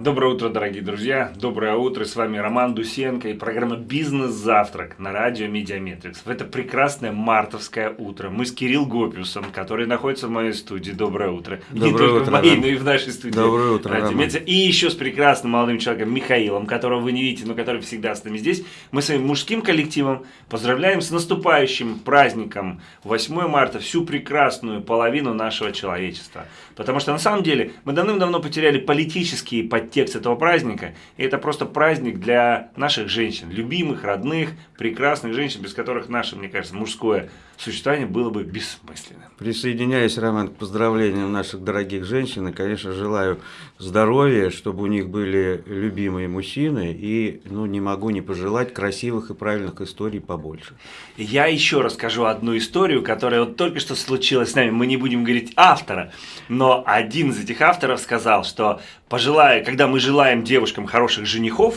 Доброе утро, дорогие друзья. Доброе утро. С вами Роман Дусенко и программа «Бизнес-завтрак» на радио Медиаметрикс. В это прекрасное мартовское утро мы с Кирилл Гопиусом, который находится в моей студии. Доброе утро. Доброе Не только утро, в моей, Роман. но и в нашей студии. Доброе утро, Радио Роман. И еще с прекрасным молодым человеком Михаилом, которого вы не видите, но который всегда с нами здесь. Мы своим мужским коллективом поздравляем с наступающим праздником 8 марта всю прекрасную половину нашего человечества. Потому что на самом деле мы давным-давно потеряли политический подтекст этого праздника. И это просто праздник для наших женщин, любимых, родных, прекрасных женщин, без которых наше, мне кажется, мужское существование было бы бессмысленным. Присоединяюсь, Роман, к поздравлениям наших дорогих женщин. И, конечно, желаю здоровья, чтобы у них были любимые мужчины. И, ну, не могу не пожелать красивых и правильных историй побольше. Я еще расскажу одну историю, которая вот только что случилась с нами. Мы не будем говорить автора, но один из этих авторов сказал, что пожелая, когда мы желаем девушкам хороших женихов,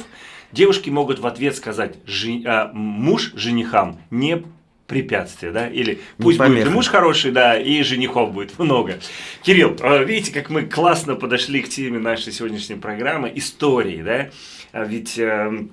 девушки могут в ответ сказать «Жи- а, муж женихам не препятствие, да, или пусть будет и муж хороший, да, и женихов будет много. Кирилл, э, видите, как мы классно подошли к теме нашей сегодняшней программы, истории, да, А ведь э,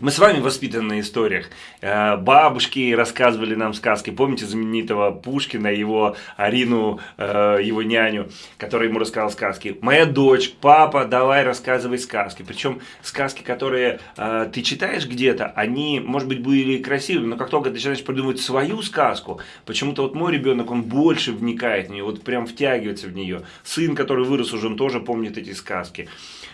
мы с вами воспитаны на историях. Э, Бабушки рассказывали нам сказки. Помните знаменитого Пушкина, его Арину, э, его няню, которая ему рассказала сказки. Моя дочь, папа, давай рассказывай сказки. Причем сказки, которые э, ты читаешь где-то, они, может быть, были красивыми, но как только ты начинаешь придумывать свою сказку, почему-то вот мой ребенок, он больше вникает в нее, вот прям втягивается в нее. Сын, который вырос уже, он тоже помнит эти сказки.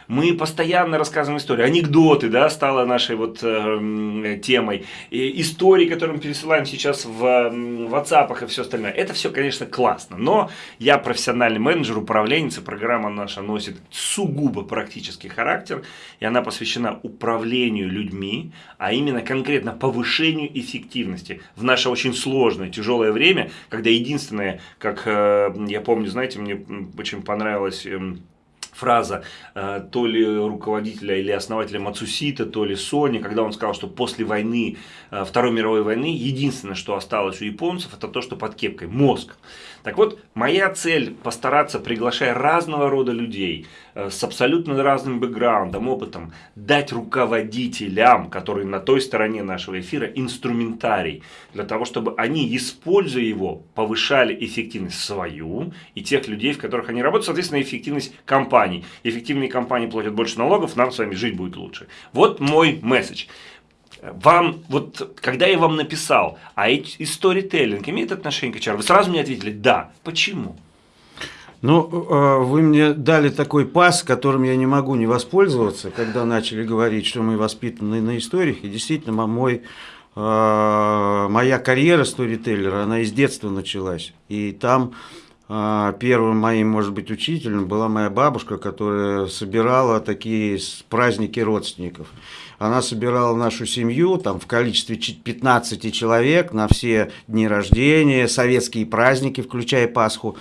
Мы постоянно рассказываем истории. Анекдоты, да, стало нашей вот э, м, темой. И истории, которые мы пересылаем сейчас в м, WhatsApp и все остальное. Это все, конечно, классно. Но я профессиональный менеджер, управленец, и программа наша носит сугубо практический характер. И она посвящена управлению людьми, а именно конкретно повышению эффективности в наше очень сложное, тяжелое время, когда единственное, как э, я помню, знаете, мне очень понравилось... эм, фраза э, то ли руководителя или основателя Мацусита, то ли Sony, когда он сказал, что после войны, э, Второй мировой войны, единственное, что осталось у японцев, это то, что под кепкой, мозг. Так вот, моя цель постараться, приглашая разного рода людей э, с абсолютно разным бэкграундом, опытом, дать руководителям, которые на той стороне нашего эфира, инструментарий, для того, чтобы они, используя его, повышали эффективность свою и тех людей, в которых они работают, соответственно, эффективность компаний. Эффективные компании платят больше налогов, нам с вами жить будет лучше. Вот мой месседж. Вам, вот, когда я вам написал, а и сторителлинг имеет отношение к HR, вы сразу мне ответили, да. Почему? Ну, э, вы мне дали такой пас, которым я не могу не воспользоваться, когда начали говорить, что мы воспитаны на историях. И действительно, мо- мой, э, моя карьера сторителлера, она из детства началась. И там э, первым моим, может быть, учителем была моя бабушка, которая собирала такие праздники родственников. Она собирала нашу семью там, в количестве чи- 15 человек на все дни рождения, советские праздники, включая Пасху.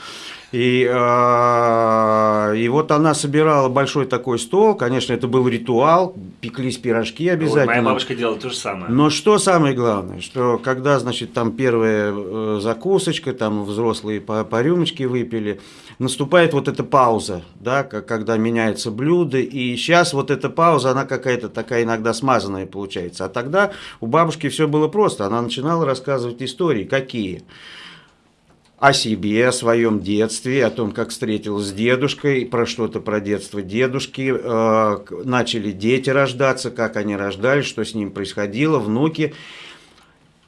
И, э, и вот она собирала большой такой стол, конечно, это был ритуал, пеклись пирожки Вот обязательно. моя бабушка делала то же самое. Но что самое главное, что когда, значит, там первая э, закусочка, там взрослые по, по рюмочке выпили, наступает вот эта пауза, да, когда меняется блюдо, и сейчас вот эта пауза, она какая-то такая иногда смазанная получается. А тогда у бабушки все было просто, она начинала рассказывать истории, какие? О себе, о своем детстве, о том, как встретилась с дедушкой, про что-то про детство дедушки, э, начали дети рождаться, как они рождались, что с ним происходило, внуки.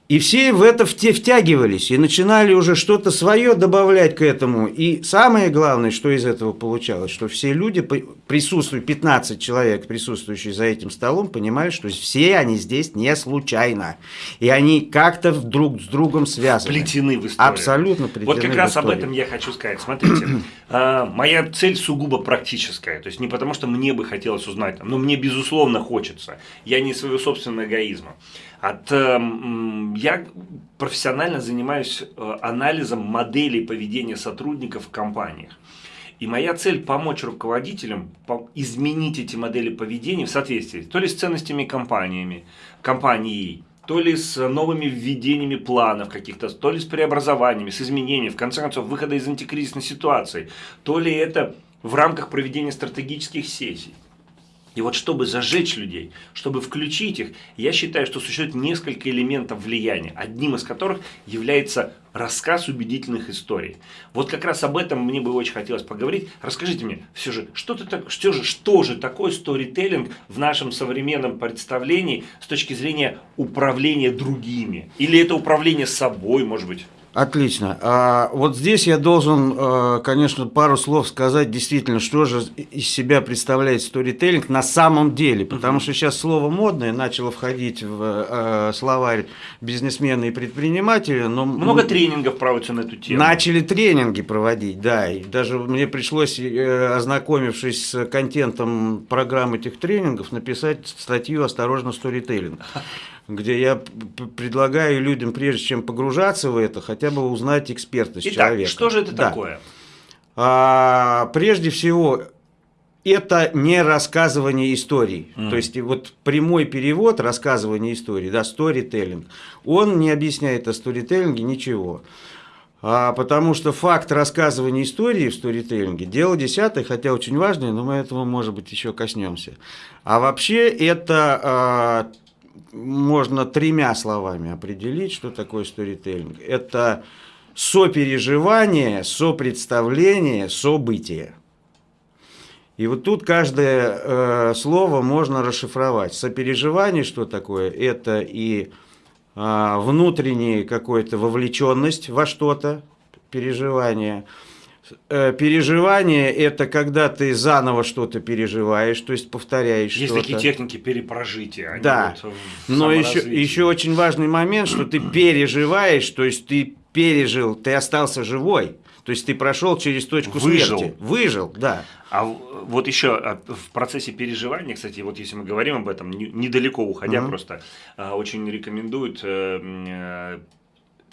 И все в это втягивались и начинали уже что-то свое добавлять к этому. И самое главное, что из этого получалось, что все люди, присутствуют, 15 человек, присутствующие за этим столом, понимали, что все они здесь не случайно. И они как-то друг с другом связаны. Плетены в историю. Абсолютно плетены Вот как раз об этом я хочу сказать. Смотрите, а, моя цель сугубо практическая. То есть не потому, что мне бы хотелось узнать, но мне безусловно хочется. Я не своего собственного эгоизма. От, эм, я профессионально занимаюсь э, анализом моделей поведения сотрудников в компаниях. И моя цель помочь руководителям изменить эти модели поведения в соответствии то ли с ценностями компаниями, компанией, то ли с новыми введениями планов каких-то, то ли с преобразованиями, с изменениями, в конце концов, выхода из антикризисной ситуации, то ли это в рамках проведения стратегических сессий. И вот чтобы зажечь людей, чтобы включить их, я считаю, что существует несколько элементов влияния, одним из которых является рассказ убедительных историй. Вот как раз об этом мне бы очень хотелось поговорить. Расскажите мне, все же, что, ты так, что, же, что же такое сторителлинг в нашем современном представлении с точки зрения управления другими? Или это управление собой, может быть? Отлично. А вот здесь я должен, э, конечно, пару слов сказать действительно, что же из себя представляет сторителлинг на самом деле. Потому что сейчас слово модное начало входить в э, словарь бизнесмена и предпринимателя. Но Много тренингов проводится на эту тему. Начали тренинги проводить, да. И даже мне пришлось, э, ознакомившись с контентом программ этих тренингов, написать статью «Осторожно, сторителлинг» где я предлагаю людям, прежде чем погружаться в это, хотя бы узнать экспертность Итак, человека. что же это да. такое? А, прежде всего, это не рассказывание историй. Mm. То есть вот прямой перевод рассказывание истории, да, storytelling, он не объясняет о сторителлинге ничего. А, потому что факт рассказывания истории в сторителлинге – дело десятое, хотя очень важное, но мы этого, может быть, еще коснемся. А вообще это а, можно тремя словами определить, что такое сторителлинг. Это сопереживание, сопредставление, событие. И вот тут каждое э, слово можно расшифровать. Сопереживание, что такое? Это и э, внутренняя какая-то вовлеченность во что-то, переживание – переживание – это когда ты заново что-то переживаешь, то есть повторяешь Есть такие техники перепрожития. Да, вот но еще, еще очень важный момент, что ты переживаешь, то есть ты пережил, ты остался живой. То есть ты прошел через точку Выжил. смерти. Выжил, да. А вот еще в процессе переживания, кстати, вот если мы говорим об этом, недалеко уходя угу. просто, а, очень рекомендуют э, э,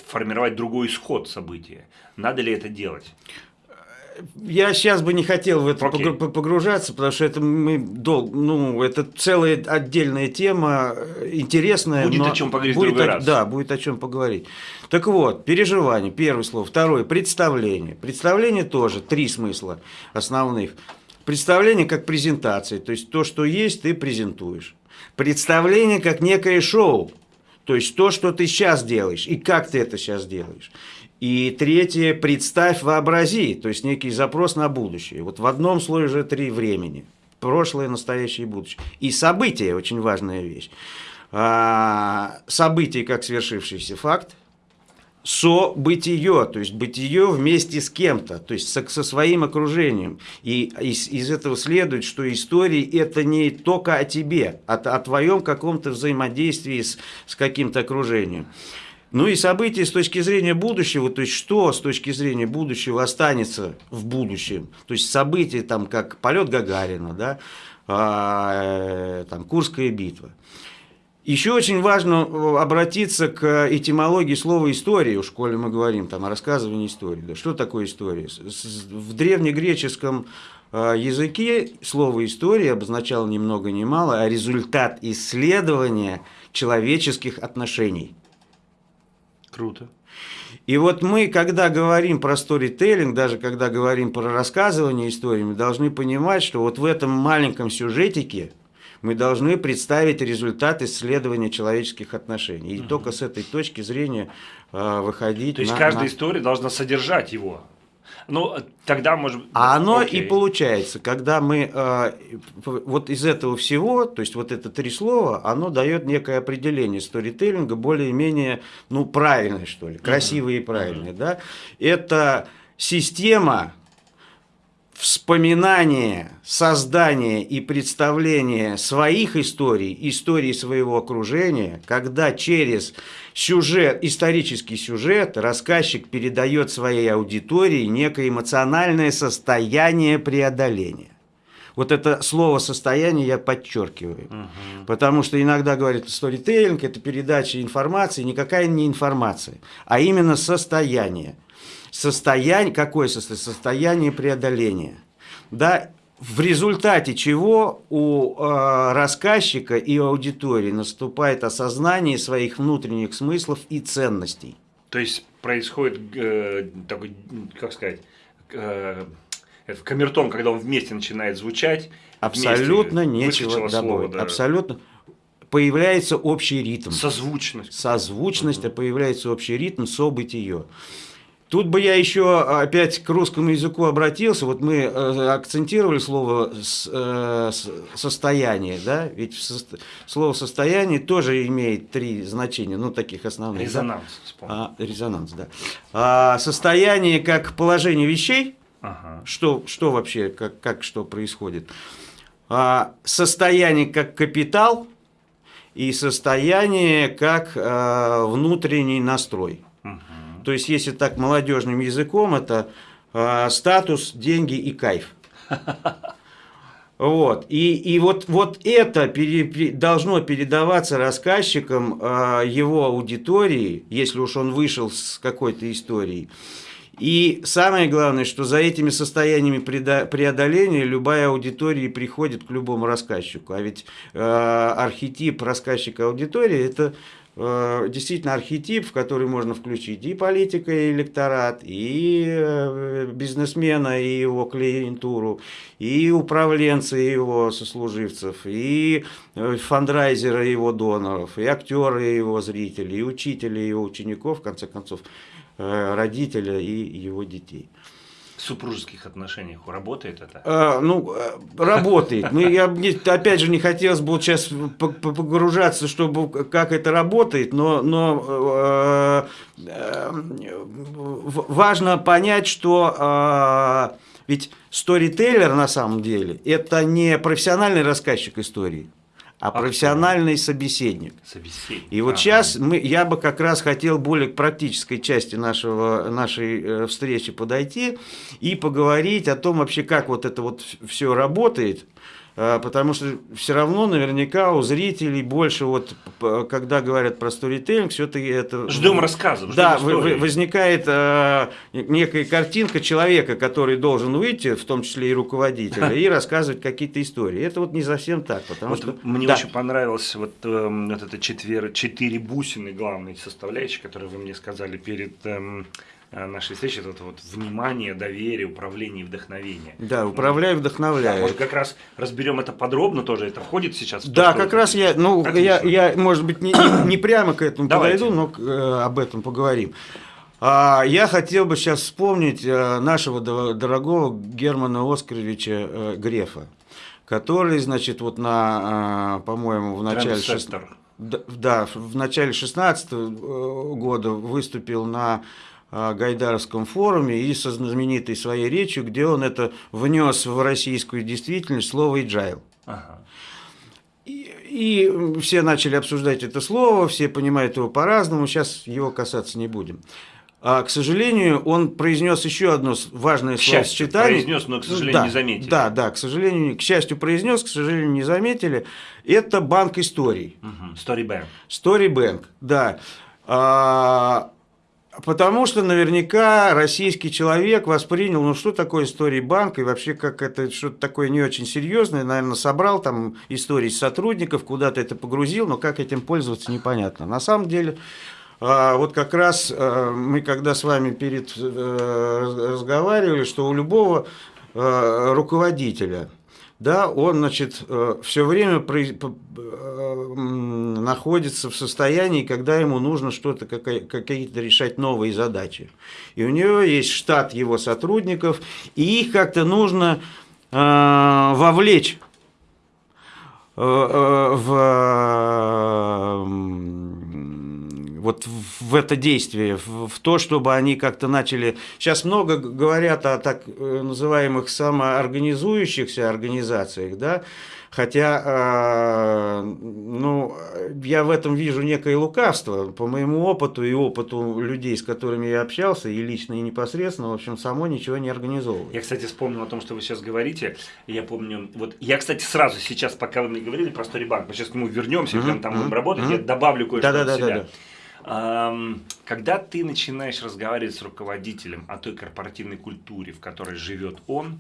формировать другой исход события. Надо ли это делать? Я сейчас бы не хотел в это okay. погружаться, потому что это мы дол, ну это целая отдельная тема, интересная. Будет но о чем поговорить будет другой о, раз. Да, будет о чем поговорить. Так вот, переживание, первое слово, второе, представление. Представление тоже три смысла основных. Представление как презентация, то есть то, что есть, ты презентуешь. Представление как некое шоу, то есть то, что ты сейчас делаешь и как ты это сейчас делаешь. И третье, представь, вообрази, то есть некий запрос на будущее. Вот в одном слое уже три времени. Прошлое, настоящее и будущее. И события, очень важная вещь. А, событие как свершившийся факт, со-бытие, то есть бытие вместе с кем-то, то есть со, со своим окружением. И из, из этого следует, что истории это не только о тебе, а о твоем каком-то взаимодействии с, с каким-то окружением. Ну и события с точки зрения будущего, то есть что с точки зрения будущего останется в будущем. То есть события там как полет Гагарина, да, а, э, там Курская битва. Еще очень важно э, обратиться к этимологии слова «история», в школе мы говорим там, о рассказывании истории. Да. Что такое история? В древнегреческом э, языке слово «история» обозначало ни много ни мало, а результат исследования человеческих отношений – Круто. И вот мы, когда говорим про сторителлинг, даже когда говорим про рассказывание истории, мы должны понимать, что вот в этом маленьком сюжетике мы должны представить результат исследования человеческих отношений. И угу. только с этой точки зрения э, выходить. То есть на, каждая на... история должна содержать его. Ну, тогда может А оно Окей. и получается, когда мы э, вот из этого всего, то есть вот это три слова, оно дает некое определение сторителлинга, более-менее, ну, правильное, что ли, красивое uh -huh. и правильное, uh -huh. да. Это система вспоминание, создание и представление своих историй, истории своего окружения, когда через сюжет, исторический сюжет рассказчик передает своей аудитории некое эмоциональное состояние преодоления. Вот это слово «состояние» я подчеркиваю. Угу. Потому что иногда говорят, сторителлинг – это передача информации. Никакая не информация, а именно состояние состояние, какое состояние? Состояние преодоления. Да, в результате чего у э, рассказчика и аудитории наступает осознание своих внутренних смыслов и ценностей. То есть происходит э, такой, как сказать, э, Это камертон, когда он вместе начинает звучать. Абсолютно нечего добавить. Да. Абсолютно появляется общий ритм. Созвучность. Созвучность, угу. а появляется общий ритм, событие. Тут бы я еще опять к русскому языку обратился. Вот мы э, акцентировали слово э, состояние, да? Ведь слово состояние тоже имеет три значения, ну таких основных. Резонанс. Да? А, резонанс, да. А, состояние как положение вещей. Ага. Что, что вообще, как, как что происходит? А, состояние как капитал и состояние как а, внутренний настрой. То есть, если так молодежным языком, это э, статус, деньги и кайф. Вот. И, и вот, вот это пере, должно передаваться рассказчикам э, его аудитории, если уж он вышел с какой-то историей. И самое главное, что за этими состояниями преодоления любая аудитория приходит к любому рассказчику. А ведь э, архетип рассказчика аудитории – это действительно архетип, в который можно включить и политика, и электорат, и э, бизнесмена, и его клиентуру, и управленца, и его сослуживцев, и э, фандрайзера, и его доноров, и актера, и его зрителей, и учителя, и его учеников, в конце концов, родителя и его детей супружеских отношениях работает это? А, ну, э, работает. Мы, я, опять же, не хотелось бы сейчас погружаться, чтобы как это работает, но, но э, э, важно понять, что э, ведь сторителлер на самом деле это не профессиональный рассказчик истории а профессиональный собеседник. собеседник. И вот ага. сейчас мы, я бы как раз хотел более к практической части нашего, нашей э, встречи подойти и поговорить о том вообще, как вот это вот все работает, потому что все равно наверняка у зрителей больше вот, когда говорят про сторителлинг, все-таки это... Ждем рассказов, ждем Да, истории. возникает э, некая картинка человека, который должен выйти, в том числе и руководителя, и рассказывать какие-то истории. Это вот не совсем так, потому вот что... Мне да. очень понравилось вот, э, вот это четвер... четыре бусины главные составляющие, которые вы мне сказали перед... Э, нашей встречи, это вот внимание, доверие, управление и вдохновение. Да, управляй, вдохновляй. Да, может, как раз разберем это подробно тоже, это входит сейчас в то, Да, как раз я, ну, я, я, может быть, не, не, не прямо к этому Давайте. подойду, но э, об этом поговорим. А, я хотел бы сейчас вспомнить э, нашего дорогого Германа Оскаровича э, Грефа, который, значит, вот на, по-моему, в начале... Шест... Да, в начале 16 года выступил на Гайдаровском форуме и со знаменитой своей речью, где он это внес в российскую действительность слово. Ага. И, и все начали обсуждать это слово, все понимают его по-разному, сейчас его касаться не будем. А, к сожалению, он произнес еще одно важное словосочетание. произнес, но, к сожалению, да, не заметили. Да, да, к сожалению, к счастью, произнес, к сожалению, не заметили. Это банк историй. Угу. Storybank. Storybank, да. А, Потому что наверняка российский человек воспринял, ну что такое история банка и вообще как это что-то такое не очень серьезное, наверное, собрал там истории сотрудников, куда-то это погрузил, но как этим пользоваться непонятно. На самом деле, а, вот как раз а, мы когда с вами перед э, разговаривали, что у любого а, руководителя – да, он, значит, э, все время э, находится в состоянии, когда ему нужно что-то, какие-то решать новые задачи. И у него есть штат его сотрудников, и их как-то нужно э, вовлечь в вот в это действие, в, в то, чтобы они как-то начали... Сейчас много говорят о так э, называемых самоорганизующихся организациях, да, Хотя, э, ну, я в этом вижу некое лукавство. По моему опыту и опыту людей, с которыми я общался, и лично, и непосредственно, в общем, само ничего не организовывает. Я, кстати, вспомнил о том, что вы сейчас говорите. Я помню, вот я, кстати, сразу сейчас, пока вы мне говорили про Storybank, мы сейчас к нему вернемся, mm -hmm. прям там будем работать, mm -hmm. я добавлю кое-что да, да, себя. Да, да. Когда ты начинаешь разговаривать с руководителем о той корпоративной культуре, в которой живет он,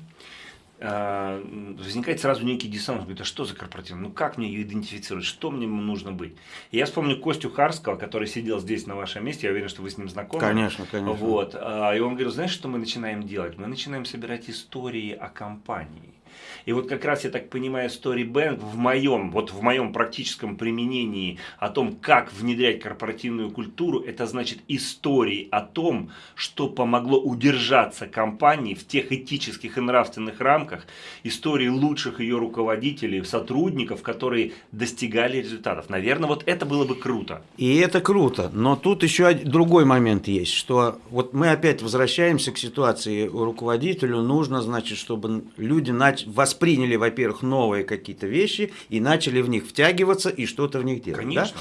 э, возникает сразу некий диссонанс. Говорит, а что за корпоративный? Ну как мне ее идентифицировать? Что мне нужно быть? И я вспомню Костю Харского, который сидел здесь на вашем месте. Я уверен, что вы с ним знакомы. Конечно, конечно. Вот. А, и он говорил, знаешь, что мы начинаем делать? Мы начинаем собирать истории о компании. И вот как раз, я так понимаю, Storybank в моем, вот в моем практическом применении о том, как внедрять корпоративную культуру, это значит истории о том, что помогло удержаться компании в тех этических и нравственных рамках, истории лучших ее руководителей, сотрудников, которые достигали результатов. Наверное, вот это было бы круто. И это круто, но тут еще другой момент есть, что вот мы опять возвращаемся к ситуации руководителю, нужно, значит, чтобы люди начали восприняли, во-первых, новые какие-то вещи и начали в них втягиваться и что-то в них делать. Конечно.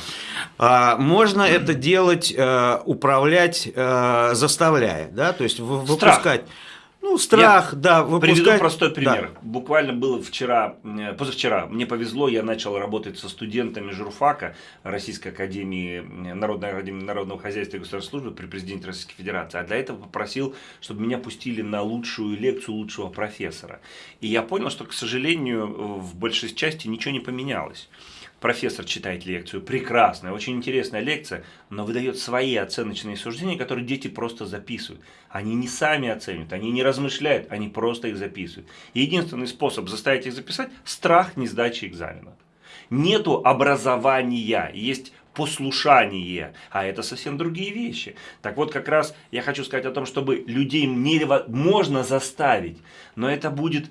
Да? А, можно это делать, э, управлять, э, заставляя, да, то есть выпускать. Страх. Ну, страх, я да. Выпускать... Приведу простой пример. Да. Буквально было вчера, позавчера, мне повезло, я начал работать со студентами журфака Российской Академии, Народной Академии Народного Хозяйства и Государственной Службы при президенте Российской Федерации. А для этого попросил, чтобы меня пустили на лучшую лекцию лучшего профессора. И я понял, что, к сожалению, в большей части ничего не поменялось профессор читает лекцию, прекрасная, очень интересная лекция, но выдает свои оценочные суждения, которые дети просто записывают. Они не сами оценивают, они не размышляют, они просто их записывают. Единственный способ заставить их записать – страх не сдачи экзамена. Нету образования, есть послушание, а это совсем другие вещи. Так вот, как раз я хочу сказать о том, чтобы людей можно заставить, но это будет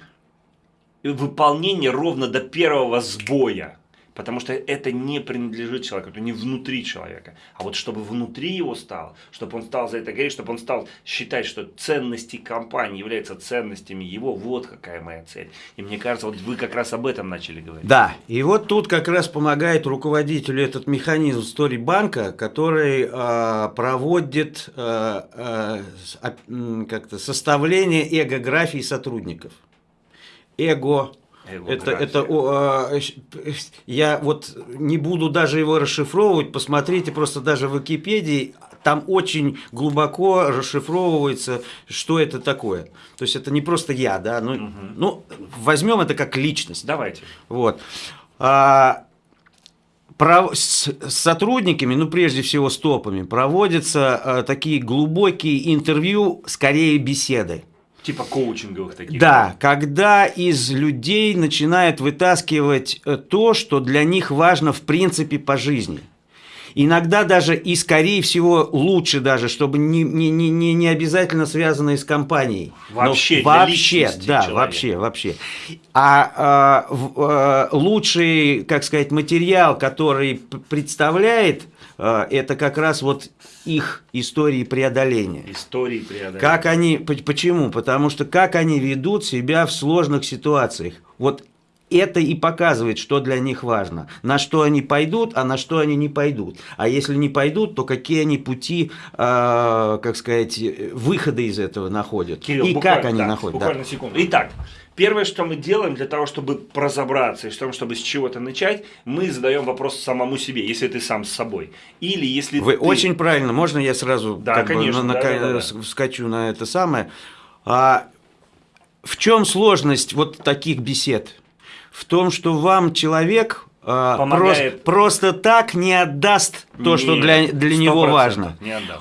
выполнение ровно до первого сбоя. Потому что это не принадлежит человеку, это не внутри человека. А вот чтобы внутри его стал, чтобы он стал за это говорить, чтобы он стал считать, что ценности компании являются ценностями его, вот какая моя цель. И мне кажется, вот вы как раз об этом начали говорить. Да, и вот тут как раз помогает руководителю этот механизм Story банка, который э, проводит э, э, как-то составление эгографии сотрудников. Эго это, это о, а, я вот не буду даже его расшифровывать, посмотрите просто даже в Википедии, там очень глубоко расшифровывается, что это такое. То есть это не просто я, да, ну, угу. ну возьмем это как личность. Давайте. Вот. А, про, с, с сотрудниками, ну прежде всего с топами, проводятся а, такие глубокие интервью, скорее беседы. Типа коучинговых таких. Да, когда из людей начинают вытаскивать э, то, что для них важно в принципе по жизни. Иногда даже и, скорее всего, лучше даже, чтобы не, не, не, не обязательно связанные с компанией. Вообще, Но вообще, да, человека. вообще, вообще. А, а а лучший, как сказать, материал, который представляет это как раз вот их истории преодоления. Истории преодоления. Как они, почему? Потому что как они ведут себя в сложных ситуациях. Вот это и показывает, что для них важно. На что они пойдут, а на что они не пойдут. А если не пойдут, то какие они пути, э, как сказать, выхода из этого находят. Кирилл, и как они да, находят. Буквально да. секунду. Итак, Первое, что мы делаем для того, чтобы разобраться и чтобы, чтобы с чего-то начать, мы задаем вопрос самому себе, если ты сам с собой. Или если Вы ты... очень правильно, можно я сразу да, как конечно, бы, на, да, на, да, да, вскочу на это самое? А, в чем сложность вот таких бесед? В том, что вам человек а, просто, просто так не отдаст то, Нет, что для, для него важно.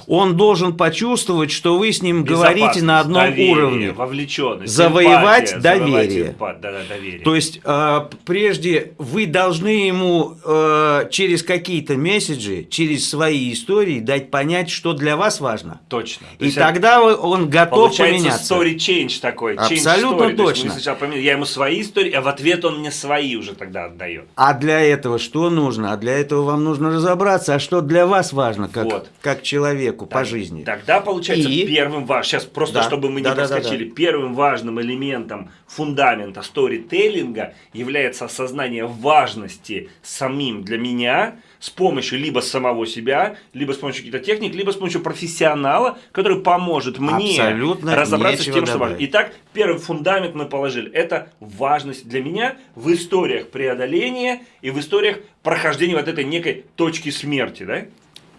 Он должен почувствовать, что вы с ним говорите на одном доверие, уровне. Вовлеченность, завоевать симпатия, доверие. Завоевать да, да, доверие. То есть, э, прежде вы должны ему э, через какие-то месседжи, через свои истории дать понять, что для вас важно. Точно. То И тогда он готов поменяться. story change такой. Абсолютно change story. точно. То сначала я ему свои истории, а в ответ он мне свои уже тогда отдает. А для для этого что нужно? А для этого вам нужно разобраться, а что для вас важно, как, вот. как человеку так, по жизни. Тогда получается И... первым важным, сейчас просто да, чтобы мы не да, проскочили, да, да. первым важным элементом фундамента сторителлинга является осознание важности самим для меня с помощью либо самого себя, либо с помощью каких-то техник, либо с помощью профессионала, который поможет мне Абсолютно разобраться с тем, что важно. Итак, первый фундамент мы положили. Это важность для меня в историях преодоления и в историях прохождения вот этой некой точки смерти, да?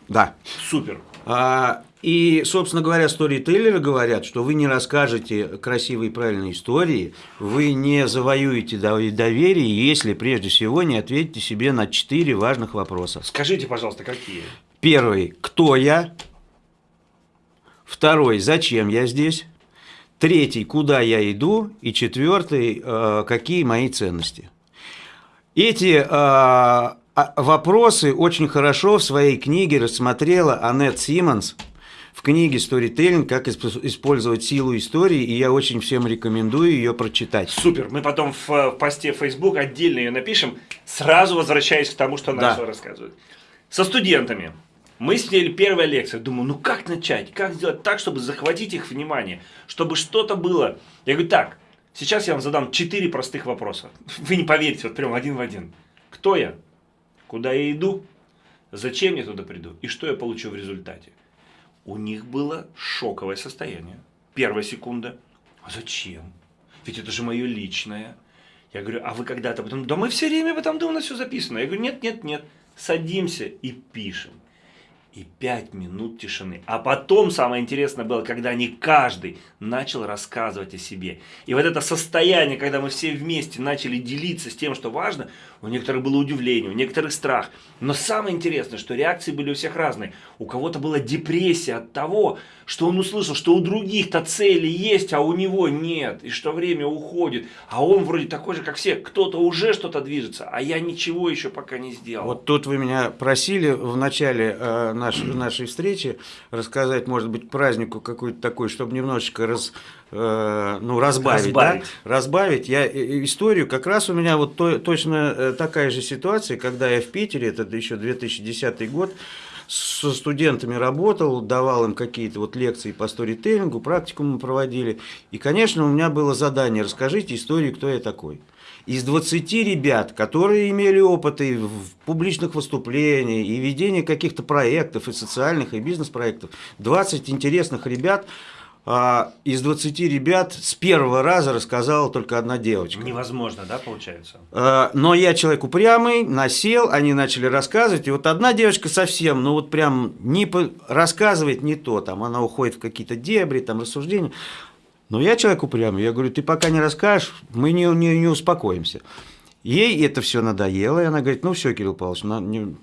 Да. Супер. А, и, собственно говоря, сторителлеры говорят, что вы не расскажете красивые и правильные истории, вы не завоюете доверие, если прежде всего не ответите себе на четыре важных вопроса. Скажите, пожалуйста, какие? Первый, кто я? Второй, зачем я здесь? Третий, куда я иду? И четвертый, э, какие мои ценности? Эти э, а, вопросы очень хорошо в своей книге рассмотрела Аннет Симмонс – в книге «Сторителлинг. Как использовать силу истории», и я очень всем рекомендую ее прочитать. Супер, мы потом в, в посте Facebook отдельно ее напишем, сразу возвращаясь к тому, что начал да. рассказывать. Со студентами. Мы сняли первая лекция. Думаю, ну как начать? Как сделать так, чтобы захватить их внимание? Чтобы что-то было. Я говорю, так, сейчас я вам задам четыре простых вопроса. Вы не поверите, вот прям один в один. Кто я? Куда я иду? Зачем я туда приду? И что я получу в результате? У них было шоковое состояние. Первая секунда. А зачем? Ведь это же мое личное. Я говорю, а вы когда-то потом, да мы все время об этом думали, все записано. Я говорю, нет, нет, нет, садимся и пишем и пять минут тишины. А потом самое интересное было, когда они каждый начал рассказывать о себе. И вот это состояние, когда мы все вместе начали делиться с тем, что важно, у некоторых было удивление, у некоторых страх. Но самое интересное, что реакции были у всех разные. У кого-то была депрессия от того, что он услышал, что у других-то цели есть, а у него нет, и что время уходит, а он вроде такой же, как все, кто-то уже что-то движется, а я ничего еще пока не сделал. Вот тут вы меня просили в начале нашей, нашей встречи рассказать, может быть, празднику какой-то такой, чтобы немножечко раз, э, ну, разбавить, разбавить. Да? разбавить. Я э, историю, как раз у меня вот то, точно э, такая же ситуация, когда я в Питере, это еще 2010 год, со студентами работал, давал им какие-то вот лекции по сторителлингу, практику мы проводили. И, конечно, у меня было задание, расскажите историю, кто я такой. Из 20 ребят, которые имели опыты в публичных выступлениях и ведении каких-то проектов, и социальных, и бизнес-проектов, 20 интересных ребят – а, из 20 ребят с первого раза рассказала только одна девочка. Невозможно, да, получается? А, но я человек упрямый, насел, они начали рассказывать, и вот одна девочка совсем, ну вот прям не по... рассказывает не то, там она уходит в какие-то дебри, там рассуждения. Но я человек упрямый, я говорю, ты пока не расскажешь, мы не, не, не успокоимся. Ей это все надоело, и она говорит, ну все, Кирилл Павлович, ну, не,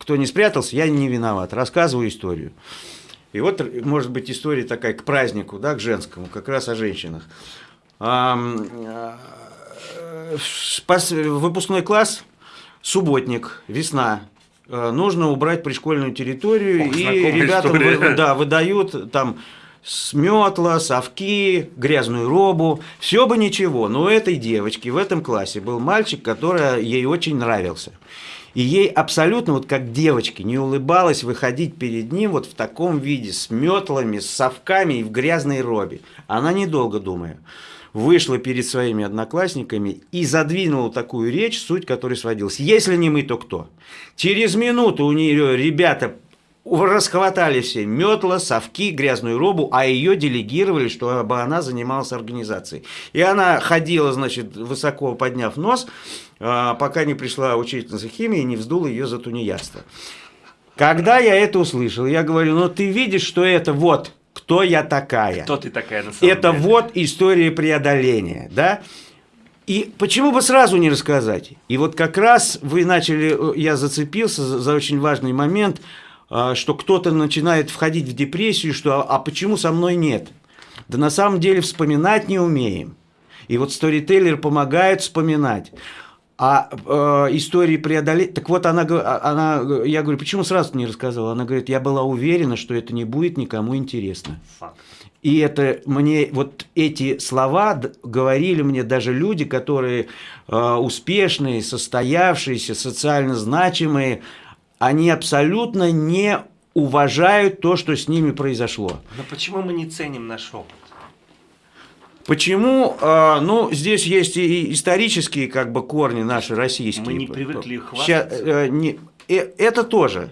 кто не спрятался, я не виноват, рассказываю историю. И вот, может быть, история такая к празднику, да, к женскому, как раз о женщинах. Э, выпускной класс, субботник, весна. Э, нужно убрать пришкольную территорию, Ох, и ребятам вы, да, выдают там сметла, совки, грязную робу, все бы ничего, но у этой девочки в этом классе был мальчик, который ей очень нравился. И ей абсолютно, вот как девочке, не улыбалось выходить перед ним вот в таком виде, с метлами, с совками и в грязной робе. Она, недолго думая, вышла перед своими одноклассниками и задвинула такую речь, суть которой сводилась. Если не мы, то кто? Через минуту у нее ребята расхватали все метла, совки, грязную робу, а ее делегировали, чтобы она занималась организацией. И она ходила, значит, высоко подняв нос, а, пока не пришла учительница химии и не вздула ее за тунеядство. Когда я это услышал, я говорю, ну ты видишь, что это вот, кто я такая. Кто ты такая на самом Это деле? вот история преодоления, да? И почему бы сразу не рассказать? И вот как раз вы начали, я зацепился за, за очень важный момент – что кто-то начинает входить в депрессию, что а почему со мной нет? Да на самом деле вспоминать не умеем. И вот сторителлер помогает вспоминать. А э, истории преодолеть... Так вот, она, а, она, я говорю, почему сразу не рассказала? Она говорит, я была уверена, что это не будет никому интересно. Факт. И это мне, вот эти слова говорили мне даже люди, которые э, успешные, состоявшиеся, социально значимые, они абсолютно не уважают то, что с ними произошло. Но почему мы не ценим наш опыт? Почему? А, ну, здесь есть и исторические как бы корни наши российские. Мы не привыкли хвастаться. Э, не, э, это тоже.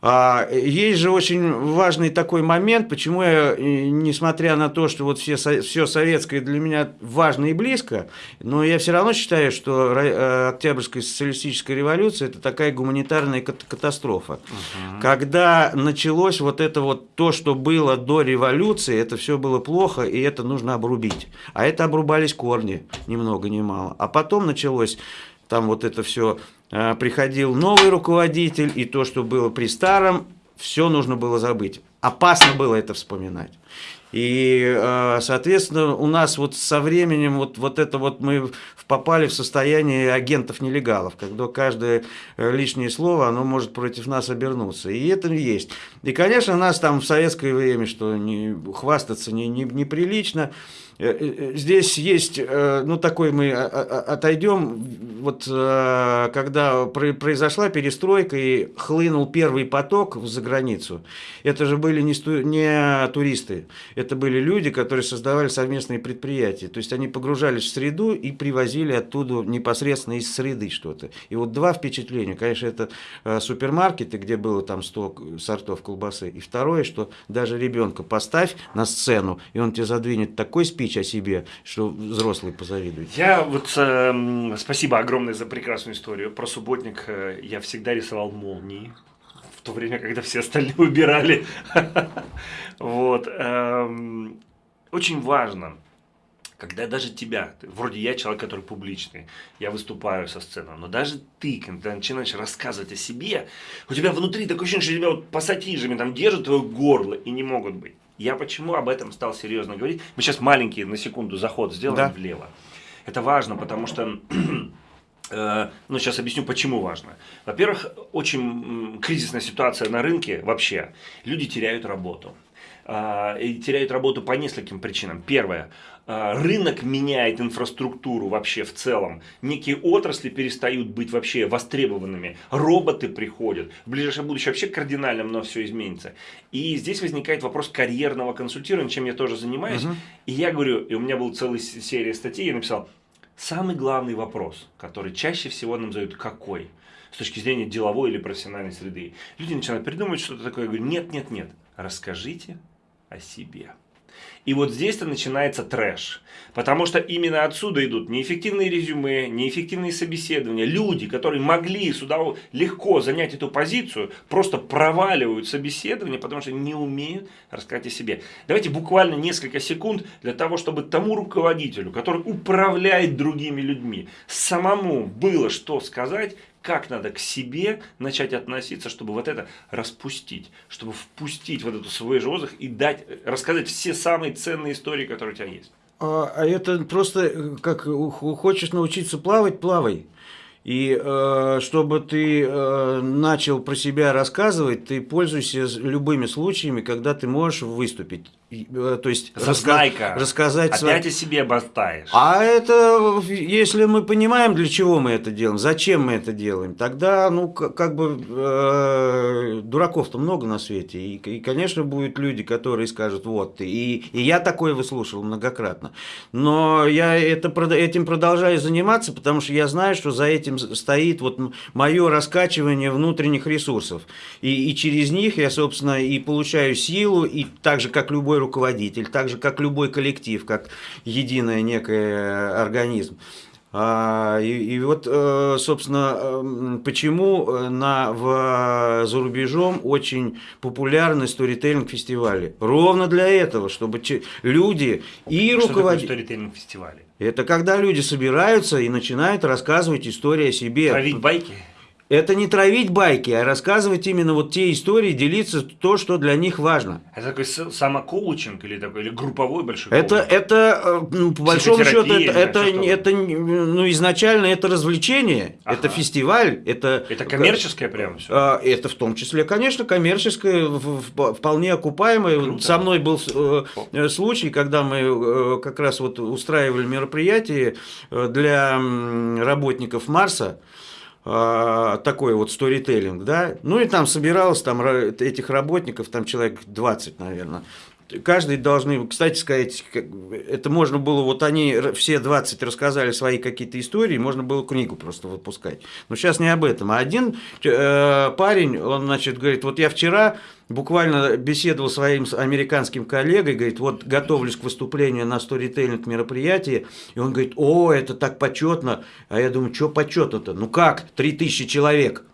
А есть же очень важный такой момент, почему я, несмотря на то, что вот все, все советское для меня важно и близко, но я все равно считаю, что э, Октябрьская социалистическая революция – это такая гуманитарная катастрофа. Угу. Когда началось вот это вот то, что было до революции, это все было плохо, и это нужно обрубить. А это обрубались корни, ни много ни мало. А потом началось там вот это все приходил новый руководитель, и то, что было при старом, все нужно было забыть. Опасно было это вспоминать. И, а, соответственно, у нас вот со временем вот, вот это вот мы попали в состояние агентов-нелегалов, когда каждое э, лишнее слово, оно может против нас обернуться. И это есть. И, конечно, нас там в советское время, что не, хвастаться не, не, неприлично, Э, э, здесь есть, э, ну такой мы отойдем, вот когда произошла перестройка и хлынул первый поток за границу, это же были не туристы, это были люди, которые создавали совместные предприятия, то есть они погружались в среду и привозили оттуда непосредственно из среды что-то. И вот два впечатления, конечно, это супермаркеты, где было там 100 сортов колбасы, и второе, что даже ребенка поставь на сцену, и он тебе задвинет такой спич, речь о себе, что взрослые позавидуют. Я вот э, спасибо огромное за прекрасную историю. Про субботник э, я всегда рисовал молнии в то время, когда все остальные убирали. Вот. Эм, очень важно, когда даже тебя, вроде я человек, который публичный, я выступаю со сцены, но даже ты, когда начинаешь рассказывать о себе, у тебя внутри такое ощущение, что тебя вот пассатижами там держат твое горло и не могут быть. Я почему об этом стал серьезно говорить? Мы сейчас маленький, на секунду, заход сделаем да. влево. Это важно, потому что... Э, ну, сейчас объясню, почему важно. Во-первых, очень кризисная ситуация на рынке вообще. Люди теряют работу. А, и теряют работу по нескольким причинам. Первое. А, рынок меняет инфраструктуру вообще в целом. Некие отрасли перестают быть вообще востребованными. Роботы приходят. В ближайшее будущее вообще кардинально много все изменится. И здесь возникает вопрос карьерного консультирования, чем я тоже занимаюсь. Угу. И я говорю, и у меня была целая серия статей, я написал, самый главный вопрос, который чаще всего нам задают, какой? С точки зрения деловой или профессиональной среды. Люди начинают придумывать что-то такое. Я говорю, нет, нет, нет. Расскажите о себе. И вот здесь-то начинается трэш. Потому что именно отсюда идут неэффективные резюме, неэффективные собеседования. Люди, которые могли сюда легко занять эту позицию, просто проваливают собеседование, потому что не умеют рассказать о себе. Давайте буквально несколько секунд для того, чтобы тому руководителю, который управляет другими людьми, самому было что сказать, как надо к себе начать относиться, чтобы вот это распустить, чтобы впустить вот эту свой же воздух и дать, рассказать все самые ценные истории, которые у тебя есть. А, а это просто, э, как хочешь научиться плавать, плавай. И э, чтобы ты э, начал про себя рассказывать, ты пользуйся любыми случаями, когда ты можешь выступить. Э, то есть раска рассказать... Опять о себе болтаешь. А это, если мы понимаем, для чего мы это делаем, зачем мы это делаем, тогда, ну, как бы, э, дураков-то много на свете. И, и, конечно, будут люди, которые скажут, вот, и, и я такое выслушал многократно. Но я это, этим продолжаю заниматься, потому что я знаю, что за этим стоит вот мое раскачивание внутренних ресурсов. И, и через них я, собственно, и получаю силу, и так же, как любой руководитель, так же, как любой коллектив, как единый некий организм. А, и, и вот, э, собственно, э, почему на, в, за рубежом очень популярны сторителлинг-фестивали. Ровно для этого, чтобы люди и руководители... Что сторителлинг-фестивали? Это когда люди собираются и начинают рассказывать историю о себе. Травить байки? Это не травить байки, а рассказывать именно вот те истории, делиться то, что для них важно. Это такой самокоучинг или такой или групповой большой Это, это э, ну, по большому счету, это, это, это, ну, изначально это развлечение, ага. это фестиваль, это... Это коммерческое прямо все? А, это в том числе, конечно, коммерческое, вполне окупаемое. Круто. Со мной был э, случай, когда мы э, как раз вот устраивали мероприятие для работников Марса, такой вот сторителлинг, да, ну и там собиралось там этих работников, там человек 20, наверное, каждый должны, кстати сказать, это можно было, вот они все 20 рассказали свои какие-то истории, можно было книгу просто выпускать. Но сейчас не об этом. А один э, парень, он, значит, говорит, вот я вчера буквально беседовал своим американским коллегой, говорит, вот готовлюсь к выступлению на сторителлинг мероприятии, и он говорит, о, это так почетно. А я думаю, что почетно-то? Ну как, 3000 человек.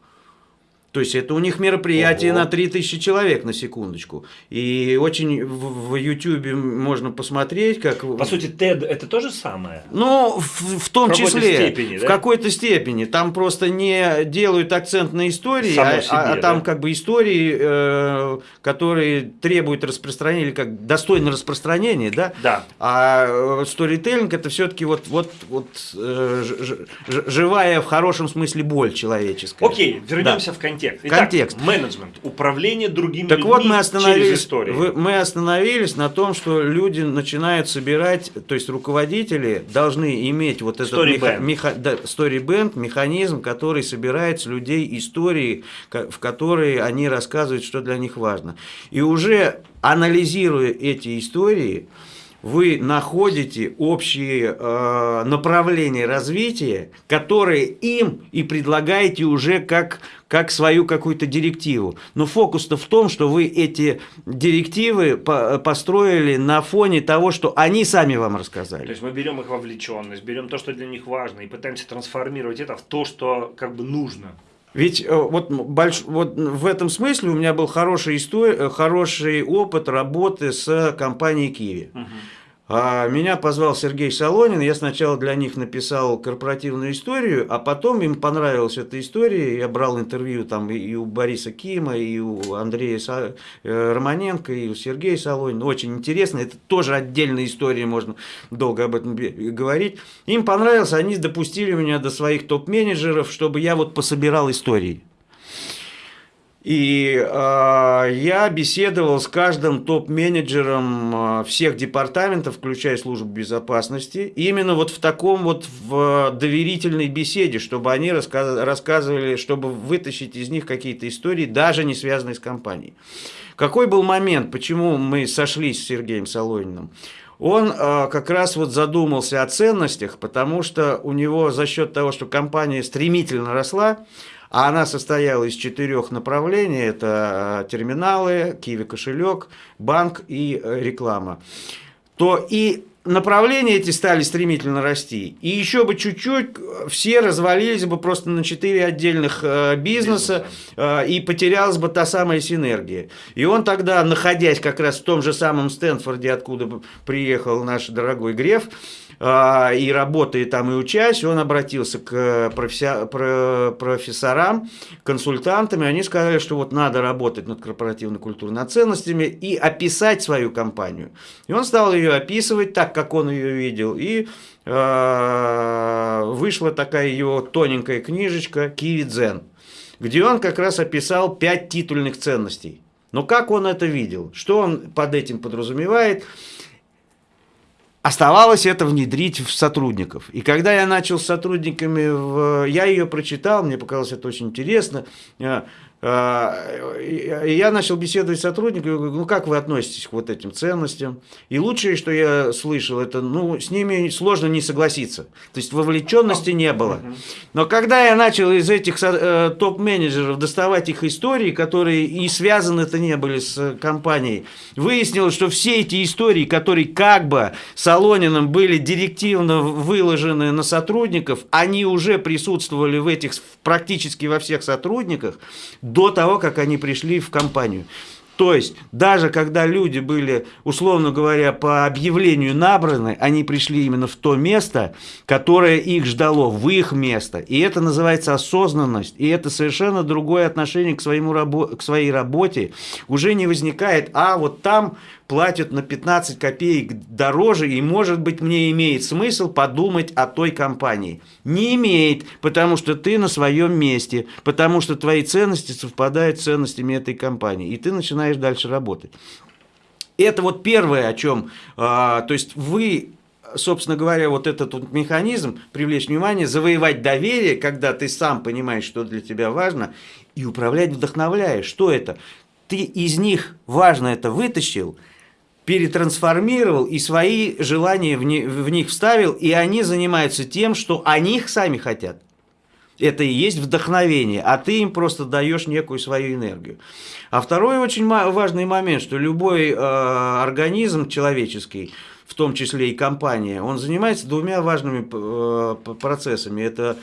То есть это у них мероприятие Ого. на 3000 человек на секундочку. И очень в YouTube можно посмотреть, как... По сути, TED это то же самое? Ну, в, в том в числе. Степени, да? В какой-то степени. Там просто не делают акцент на истории, а, себе, а, а там да? как бы истории, э, которые требуют распространения, или как достойно распространения, да? Да. А э, сторителлинг это все-таки вот, вот, вот э, ж, ж, живая в хорошем смысле боль человеческая. Окей, вернемся да. в контекст контекст. Итак, контекст. Менеджмент, управление другими так людьми вот мы остановились, через историю. Мы остановились на том, что люди начинают собирать, то есть руководители должны иметь вот этот story меха, меха, да, story band, механизм, который собирает с людей истории, в которые они рассказывают, что для них важно. И уже анализируя эти истории, вы находите общие э, направления развития, которые им и предлагаете уже как, как свою какую-то директиву. Но фокус-то в том, что вы эти директивы по построили на фоне того, что они сами вам рассказали. То есть мы берем их вовлеченность, берем то, что для них важно, и пытаемся трансформировать это в то, что как бы нужно. Ведь э, вот, больш, вот в этом смысле у меня был хороший, история, хороший опыт работы с компанией Киви. Угу. А меня позвал Сергей Солонин, я сначала для них написал корпоративную историю, а потом им понравилась эта история, я брал интервью там и у Бориса Кима, и у Андрея. Э, Романенко, и у Сергея Солонина, очень интересно, это тоже отдельная история, можно долго об этом говорить. Им понравилось, они допустили меня до своих топ-менеджеров, чтобы я вот пособирал истории. И э, я беседовал с каждым топ-менеджером э, всех департаментов, включая службу безопасности, именно вот в таком вот в доверительной беседе, чтобы они рассказ рассказывали, чтобы вытащить из них какие-то истории, даже не связанные с компанией. Какой был момент, почему мы сошлись с Сергеем Солониным? Он э, как раз вот задумался о ценностях, потому что у него за счет того, что компания стремительно росла, а она состояла из четырех направлений. Это э, терминалы, Киви кошелек, банк и э, реклама. То и направления эти стали стремительно расти. И еще бы чуть-чуть э, все развалились бы просто на четыре отдельных э, бизнеса, э, и потерялась бы та самая синергия. И он тогда, находясь как раз в том же самом Стэнфорде, откуда приехал наш дорогой Греф, и работая там и учась, он обратился к профессорам, консультантам, и они сказали, что вот надо работать над корпоративной культурой, над ценностями и описать свою компанию. И он стал ее описывать так, как он ее видел, и а, вышла такая его тоненькая книжечка «Киви Дзен», где он как раз описал пять титульных ценностей. Но как он это видел? Что он под этим подразумевает? Оставалось это внедрить в сотрудников. И когда я начал с сотрудниками, в... я ее прочитал, мне показалось это очень интересно. А, я начал беседовать с сотрудниками, говорю, ну как вы относитесь к вот этим ценностям? И лучшее, что я слышал, это, ну, с ними сложно не согласиться. То есть вовлеченности не было. Но когда я начал из этих э, топ-менеджеров доставать их истории, которые и связаны-то не были с компанией, выяснилось, что все эти истории, которые как бы Солониным были директивно выложены на сотрудников, они уже присутствовали в этих практически во всех сотрудниках, до того, как они пришли в компанию. То есть, даже когда люди были, условно говоря, по объявлению набраны, они пришли именно в то место, которое их ждало, в их место. И это называется осознанность. И это совершенно другое отношение к, своему, к своей работе. Уже не возникает, а вот там платят на 15 копеек дороже, и, может быть, мне имеет смысл подумать о той компании. Не имеет, потому что ты на своем месте, потому что твои ценности совпадают с ценностями этой компании, и ты начинаешь дальше работать. Это вот первое, о чем, а, то есть вы собственно говоря, вот этот вот механизм привлечь внимание, завоевать доверие, когда ты сам понимаешь, что для тебя важно, и управлять вдохновляя. Что это? Ты из них важно это вытащил – перетрансформировал и свои желания в, не, в них вставил, и они занимаются тем, что они их сами хотят. Это и есть вдохновение, а ты им просто даешь некую свою энергию. А второй очень важный момент, что любой э, организм человеческий, в том числе и компания, он занимается двумя важными э, процессами. Это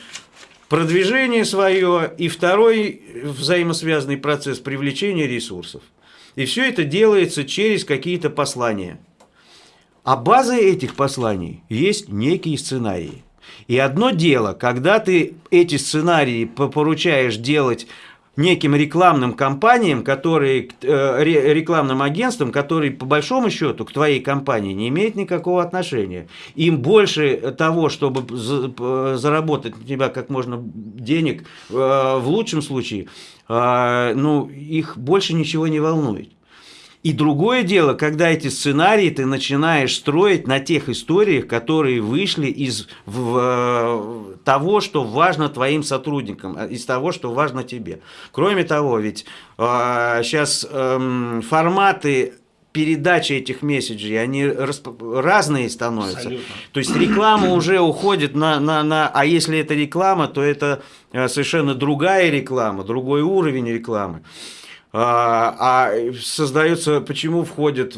продвижение свое и второй взаимосвязанный процесс привлечения ресурсов. И все это делается через какие-то послания. А базой этих посланий есть некие сценарии. И одно дело, когда ты эти сценарии поручаешь делать неким рекламным компаниям, которые, э, рекламным агентствам, которые по большому счету к твоей компании не имеют никакого отношения. Им больше того, чтобы заработать на тебя как можно денег, э, в лучшем случае, э, ну, их больше ничего не волнует. И другое дело, когда эти сценарии ты начинаешь строить на тех историях, которые вышли из в, э, того, что важно твоим сотрудникам, э, из того, что важно тебе. Кроме того, ведь э, сейчас э, форматы передачи этих месседжей, они расп... разные становятся. Абсолютно. То есть реклама уже уходит на, на, на... А если это реклама, то это э, совершенно другая реклама, другой уровень рекламы. А, а создается, почему входят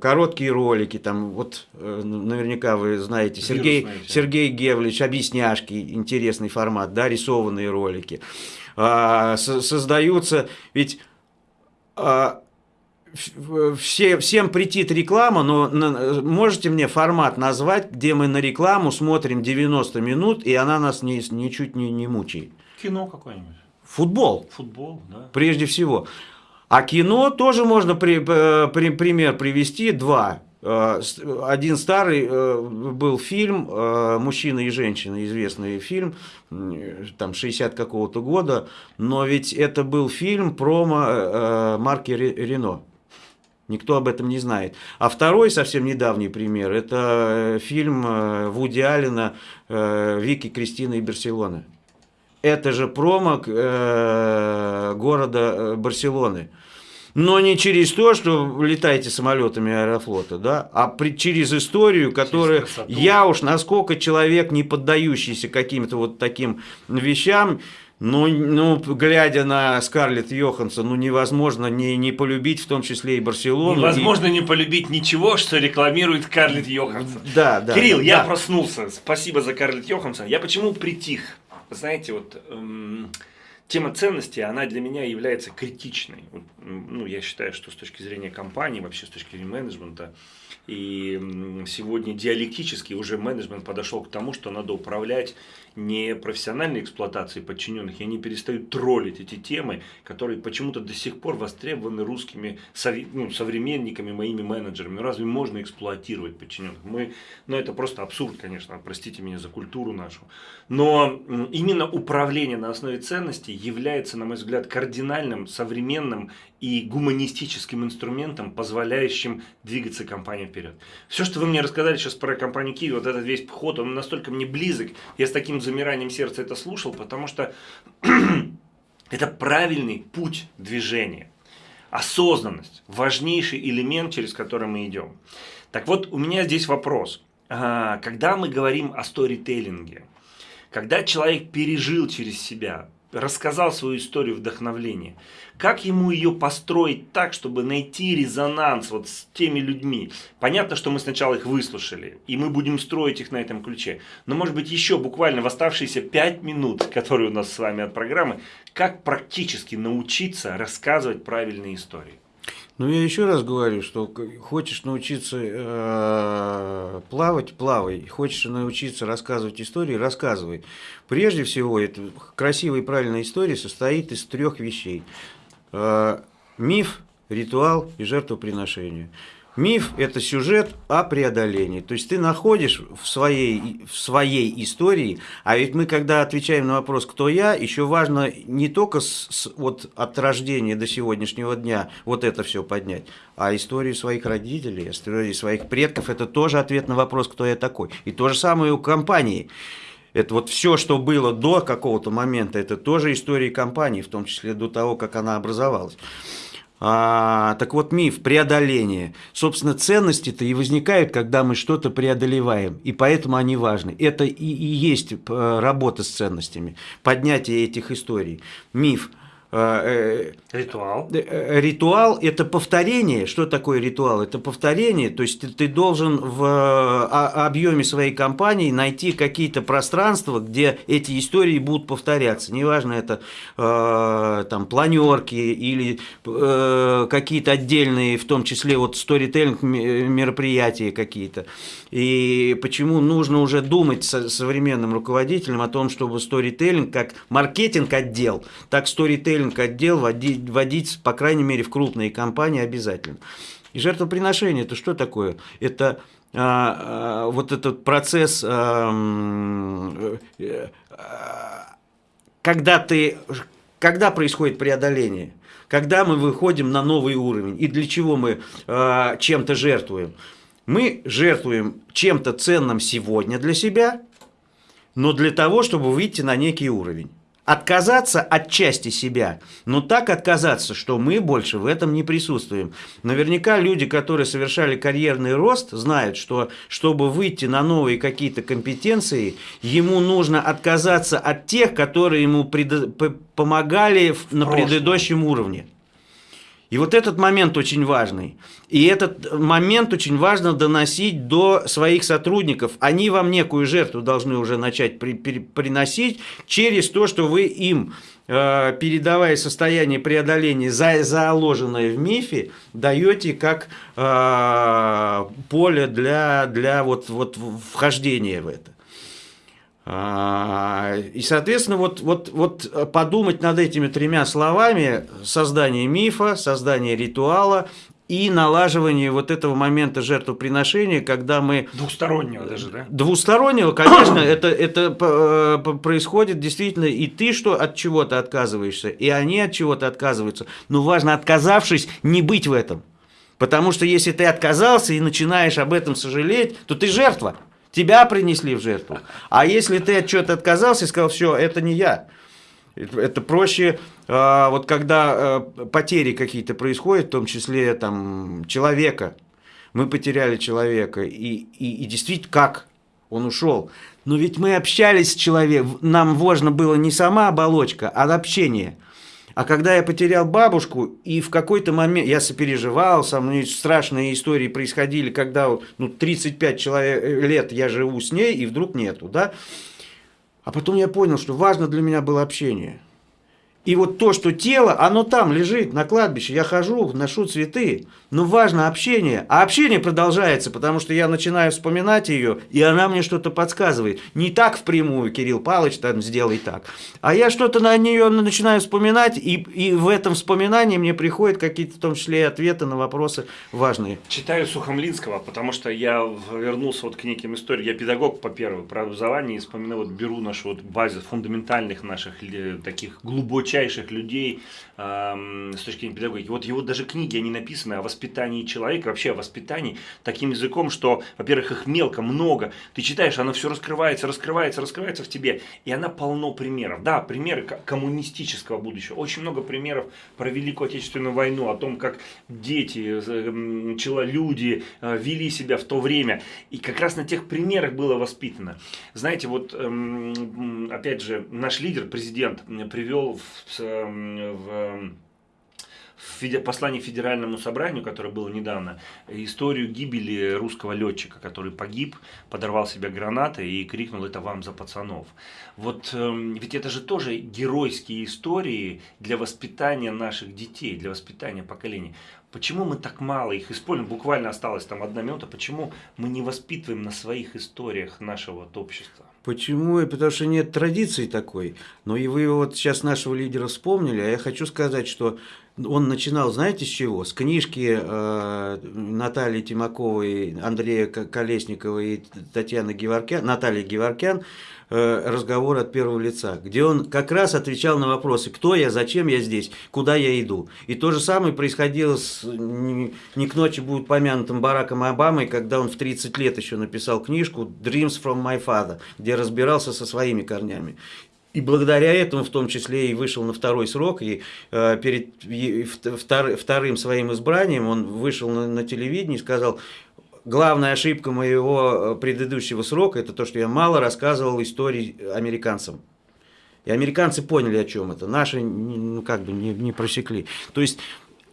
короткие ролики, там вот э, наверняка вы знаете, Сергей, Сергей Гевлич, объясняшки, интересный формат, да, рисованные ролики. А, создаются, ведь а, все, всем притит реклама, но на, можете мне формат назвать, где мы на рекламу смотрим 90 минут, и она нас ни, ничуть не, не мучает? Кино какое-нибудь. Футбол. Футбол, да. Прежде всего. А кино тоже можно при, э, при, пример привести, два. Э, один старый э, был фильм «Мужчина и женщина», известный фильм, там 60 какого-то года, но ведь это был фильм про марки Рено. Никто об этом не знает. А второй совсем недавний пример, это фильм Вуди Аллена «Вики, Кристина и Барселона». Это же промо города Барселоны но не через то, что летаете самолетами аэрофлота, да, а при, через историю, которая я уж насколько человек, не поддающийся каким-то вот таким вещам, ну, ну, глядя на Скарлетт Йоханссон, ну, невозможно не, не полюбить, в том числе и Барселону. Невозможно и... не полюбить ничего, что рекламирует Скарлетт Йоханссон. Да, да. Кирилл, да. я проснулся. Спасибо за Скарлетт Йоханссон. Я почему притих? Знаете, вот... Эм тема ценности, она для меня является критичной. Ну, я считаю, что с точки зрения компании, вообще с точки зрения менеджмента, и сегодня диалектически уже менеджмент подошел к тому, что надо управлять не профессиональной эксплуатацией подчиненных, и они перестают троллить эти темы, которые почему-то до сих пор востребованы русскими ну, современниками, моими менеджерами. Ну, разве можно эксплуатировать подчиненных? Мы, ну, это просто абсурд, конечно, простите меня за культуру нашу. Но именно управление на основе ценностей является, на мой взгляд, кардинальным, современным и гуманистическим инструментом, позволяющим двигаться компании вперед. Все, что вы мне рассказали сейчас про компанию Киви, вот этот весь ход, он настолько мне близок, я с таким замиранием сердца это слушал, потому что это правильный путь движения. Осознанность – важнейший элемент, через который мы идем. Так вот, у меня здесь вопрос. А, когда мы говорим о сторителлинге, когда человек пережил через себя, рассказал свою историю вдохновления, как ему ее построить так, чтобы найти резонанс вот с теми людьми? Понятно, что мы сначала их выслушали, и мы будем строить их на этом ключе. Но может быть еще буквально в оставшиеся 5 минут, которые у нас с вами от программы, как практически научиться рассказывать правильные истории? Ну, я еще раз говорю, что хочешь научиться э, плавать, плавай. Хочешь научиться рассказывать истории, рассказывай. Прежде всего, это красивая и правильная история состоит из трех вещей. Э, миф, ритуал и жертвоприношение. Миф – это сюжет о преодолении. То есть ты находишь в своей, в своей истории, а ведь мы, когда отвечаем на вопрос «кто я?», еще важно не только с, с, вот от рождения до сегодняшнего дня вот это все поднять, а историю своих родителей, историю своих предков – это тоже ответ на вопрос «кто я такой?». И то же самое у компании. Это вот все, что было до какого-то момента, это тоже история компании, в том числе до того, как она образовалась. А, так вот, миф преодоления. Собственно, ценности-то и возникают, когда мы что-то преодолеваем, и поэтому они важны. Это и, и есть э, работа с ценностями, поднятие этих историй. Миф – ритуал. Э, ритуал – это повторение. Что такое ритуал? Это повторение. То есть ты, ты должен в объеме своей компании найти какие-то пространства, где эти истории будут повторяться. Неважно, это э, там планерки или э, какие-то отдельные, в том числе вот сторителлинг мероприятия какие-то. И почему нужно уже думать со современным руководителем о том, чтобы сторителлинг как маркетинг отдел, так сторителлинг мониторинг отдел водить, водить, по крайней мере, в крупные компании обязательно. И жертвоприношение – это что такое? Это а, а, вот этот процесс, а, когда, ты, когда происходит преодоление, когда мы выходим на новый уровень и для чего мы а, чем-то жертвуем. Мы жертвуем чем-то ценным сегодня для себя, но для того, чтобы выйти на некий уровень отказаться от части себя, но так отказаться, что мы больше в этом не присутствуем. Наверняка люди, которые совершали карьерный рост, знают, что чтобы выйти на новые какие-то компетенции, ему нужно отказаться от тех, которые ему помогали на предыдущем уровне. И вот этот момент очень важный. И этот момент очень важно доносить до своих сотрудников. Они вам некую жертву должны уже начать при, при, приносить через то, что вы им, э, передавая состояние преодоления, за, заложенное в мифе, даете как э, поле для, для вот, вот вхождения в это. А, и, соответственно, вот, вот, вот подумать над этими тремя словами – создание мифа, создание ритуала и налаживание вот этого момента жертвоприношения, когда мы… Двустороннего даже, да? Двустороннего, конечно, это, это э, происходит действительно, и ты что от чего-то отказываешься, и они от чего-то отказываются. Но важно, отказавшись, не быть в этом. Потому что если ты отказался и начинаешь об этом сожалеть, то ты жертва. Тебя принесли в жертву. А если ты от чего-то отказался и сказал, все, это не я. Это проще, а, вот когда а, потери какие-то происходят, в том числе там человека. Мы потеряли человека. И, и, и действительно, как? Он ушел. Но ведь мы общались с человеком, нам важно было не сама оболочка, а общение. А когда я потерял бабушку, и в какой-то момент я сопереживал, со мной страшные истории происходили, когда ну, 35 человек, э, лет я живу с ней, и вдруг нету, да? А потом я понял, что важно для меня было общение – и вот то, что тело, оно там лежит на кладбище, я хожу, ношу цветы, но важно общение. А общение продолжается, потому что я начинаю вспоминать ее, и она мне что-то подсказывает. Не так впрямую, Кирилл Павлович, там сделай так. А я что-то на нее начинаю вспоминать, и, и в этом вспоминании мне приходят какие-то, в том числе, и ответы на вопросы важные. Читаю Сухомлинского, потому что я вернулся вот к неким историям. Я педагог по первому образованию, и вспоминаю, вот беру нашу вот базу фундаментальных наших таких глубоких глубочайших людей э, с точки зрения педагогики. Вот его даже книги, они написаны о воспитании человека, вообще о воспитании таким языком, что, во-первых, их мелко, много. Ты читаешь, оно все раскрывается, раскрывается, раскрывается в тебе. И она полно примеров. Да, примеры коммунистического будущего. Очень много примеров про Великую Отечественную войну, о том, как дети, люди э, вели себя в то время. И как раз на тех примерах было воспитано. Знаете, вот эм, опять же, наш лидер, президент, привел в в в послании Федеральному собранию, которое было недавно, историю гибели русского летчика, который погиб, подорвал себя гранатой и крикнул «это вам за пацанов». Вот э, ведь это же тоже геройские истории для воспитания наших детей, для воспитания поколений. Почему мы так мало их используем? Буквально осталась там одна минута. Почему мы не воспитываем на своих историях нашего вот общества? Почему? Потому что нет традиции такой. Но и вы вот сейчас нашего лидера вспомнили, а я хочу сказать, что он начинал, знаете, с чего? С книжки э, Натальи Тимаковой, Андрея Колесникова и Татьяны Геворкян, Натальи Геворкян «Разговор от первого лица», где он как раз отвечал на вопросы «Кто я? Зачем я здесь? Куда я иду?» И то же самое происходило с не, не к ночи будет помянутым Бараком Обамой, когда он в 30 лет еще написал книжку «Dreams from my father», где разбирался со своими корнями. и благодаря этому в том числе и вышел на второй срок, и э, перед и, втор, вторым своим избранием он вышел на, на телевидение и сказал, главная ошибка моего э, предыдущего срока, это то, что я мало рассказывал истории американцам. И американцы поняли, о чем это. Наши, ну, как бы, не, не просекли. То есть,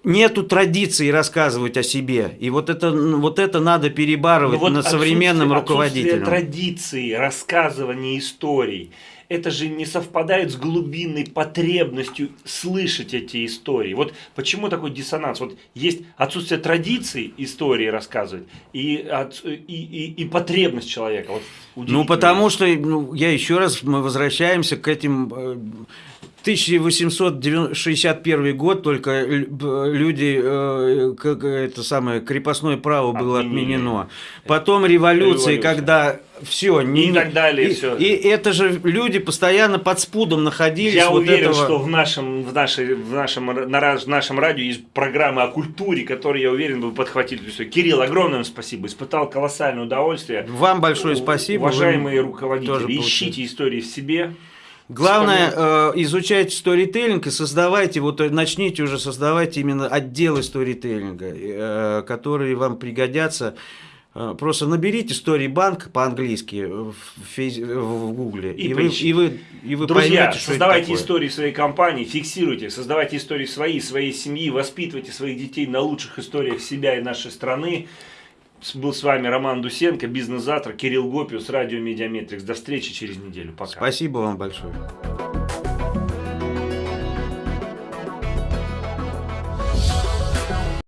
нету традиции рассказывать о себе. И вот это, вот это надо перебарывать вот над современным руководителем. традиции рассказывания историй – это же не совпадает с глубинной потребностью слышать эти истории. Вот почему такой диссонанс? Вот есть отсутствие традиции истории рассказывать и, от, и, и, и потребность человека. Вот ну, потому что, ну, я еще раз, мы возвращаемся к этим э, 1861 год только люди, э, как это самое, крепостное право было Отменили. отменено. Потом революция, Революция. когда все, не, и так далее, и, все. И это же люди постоянно под спудом находились. Я вот уверен, этого... что в нашем, в, нашей, в, нашем, на, в нашем радио есть программы о культуре, которые, я уверен, вы подхватили. Все. Кирилл, огромное спасибо. Испытал колоссальное удовольствие. Вам большое спасибо. Уважаемые руководители, ищите истории в себе. Главное, э, изучайте сторителлинг и создавайте, вот э, начните уже создавать именно отделы сторителлинга, э, которые вам пригодятся. Э, просто наберите Storybank по-английски в, фейс, в Гугле, и, и, вы, и, вы, и вы Друзья, поймете, что создавайте истории своей компании, фиксируйте, создавайте истории свои, своей семьи, воспитывайте своих детей на лучших историях себя и нашей страны. Был с вами Роман Дусенко, бизнес-завтра, Кирилл Гопиус, радио Медиаметрикс. До встречи через неделю. Пока. Спасибо вам большое.